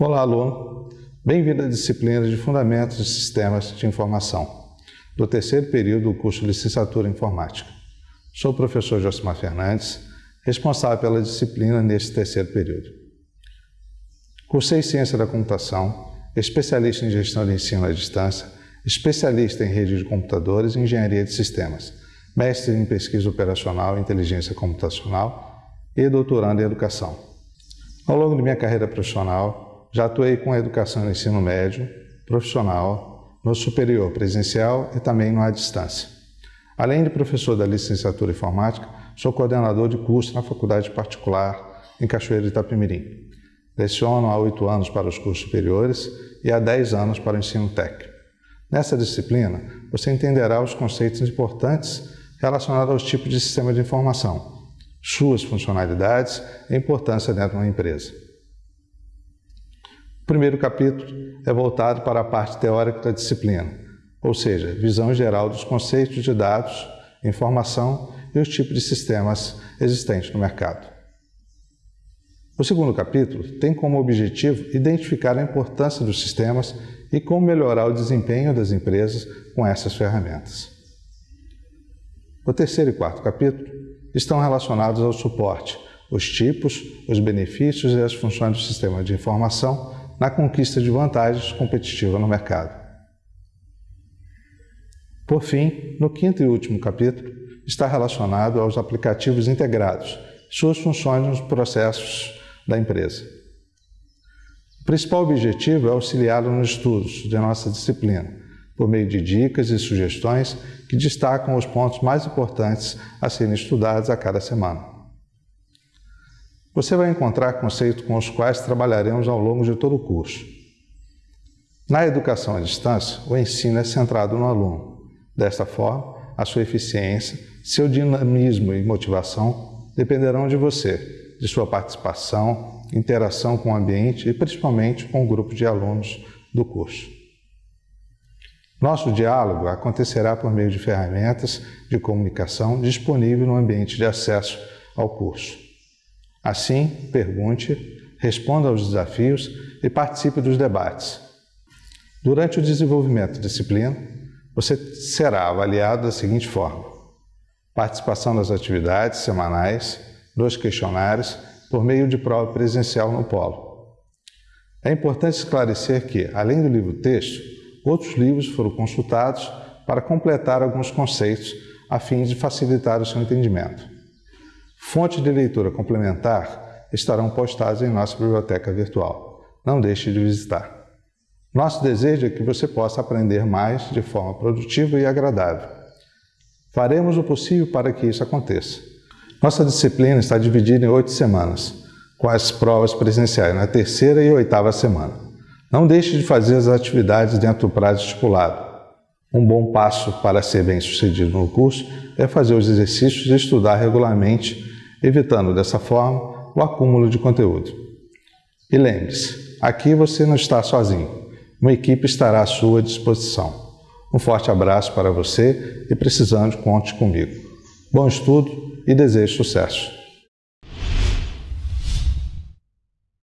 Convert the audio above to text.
Olá, aluno. Bem-vindo à disciplina de Fundamentos de Sistemas de Informação, do terceiro período do curso Licenciatura em Informática. Sou o professor Josimar Fernandes, responsável pela disciplina neste terceiro período. Cursei Ciência da Computação, especialista em Gestão de Ensino à Distância, especialista em Rede de Computadores e Engenharia de Sistemas, mestre em Pesquisa Operacional e Inteligência Computacional e doutorando em Educação. Ao longo de minha carreira profissional, já atuei com educação no ensino médio, profissional, no superior presencial e também no à distância. Além de professor da licenciatura em informática, sou coordenador de curso na faculdade particular em Cachoeira de Itapemirim. Leciono há oito anos para os cursos superiores e há dez anos para o ensino técnico. Nessa disciplina, você entenderá os conceitos importantes relacionados aos tipos de sistema de informação, suas funcionalidades e importância dentro de uma empresa. Primeiro capítulo é voltado para a parte teórica da disciplina, ou seja, visão geral dos conceitos de dados, informação e os tipos de sistemas existentes no mercado. O segundo capítulo tem como objetivo identificar a importância dos sistemas e como melhorar o desempenho das empresas com essas ferramentas. O terceiro e quarto capítulo estão relacionados ao suporte, os tipos, os benefícios e as funções do sistema de informação na conquista de vantagens competitivas no mercado. Por fim, no quinto e último capítulo, está relacionado aos aplicativos integrados, suas funções nos processos da empresa. O principal objetivo é auxiliá-lo nos estudos de nossa disciplina, por meio de dicas e sugestões que destacam os pontos mais importantes a serem estudados a cada semana. Você vai encontrar conceitos com os quais trabalharemos ao longo de todo o curso. Na educação à distância, o ensino é centrado no aluno. Desta forma, a sua eficiência, seu dinamismo e motivação dependerão de você, de sua participação, interação com o ambiente e principalmente com o grupo de alunos do curso. Nosso diálogo acontecerá por meio de ferramentas de comunicação disponíveis no ambiente de acesso ao curso. Assim, pergunte, responda aos desafios e participe dos debates. Durante o desenvolvimento da disciplina, você será avaliado da seguinte forma: participação das atividades semanais, dos questionários, por meio de prova presencial no polo. É importante esclarecer que, além do livro-texto, outros livros foram consultados para completar alguns conceitos a fim de facilitar o seu entendimento. Fontes de leitura complementar estarão postadas em nossa biblioteca virtual. Não deixe de visitar. Nosso desejo é que você possa aprender mais de forma produtiva e agradável. Faremos o possível para que isso aconteça. Nossa disciplina está dividida em oito semanas, com as provas presenciais na terceira e oitava semana. Não deixe de fazer as atividades dentro do prazo estipulado. Um bom passo para ser bem sucedido no curso é fazer os exercícios e estudar regularmente evitando dessa forma o acúmulo de conteúdo. E lembre-se, aqui você não está sozinho, uma equipe estará à sua disposição. Um forte abraço para você e precisando, conte comigo. Bom estudo e desejo sucesso!